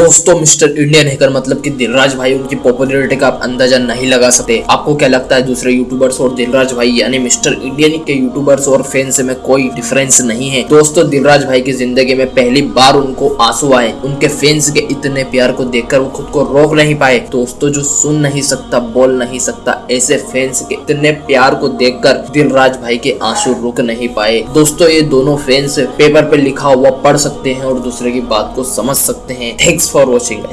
दोस्तों, mister Indian hacker मतलब कि दिलराज भाई, उनकी पॉपुलैरिटी का आप अंदाज़ा नहीं लगा सकते। आपको क्या लगता है, दूसरे यूट्यूबर्स और दिलराज भाई, यानी मिस्टर इंडियन के यूट्यूबर्स और फैंस में कोई डिफरेंस नहीं है? दोस्तों, दिलराज भाई की ज़िंदगी में पहली बार उनको आँसू आए। उनके फैंस के इतने प्यार को देखकर वो खुद को रोक नहीं पाए। दोस्तों, जो सुन नहीं सकता, बोल नहीं सकता, ऐसे फैंस के इतने प्यार को देखकर दिलराज भाई के आँसू रुक नहीं पाए। दोस्तों, ये दोनों फैंस पेपर पे लिखा हुआ पढ़ सकते हैं और दूसरे की बात को समझ सकते हैं। Thanks for watching guys.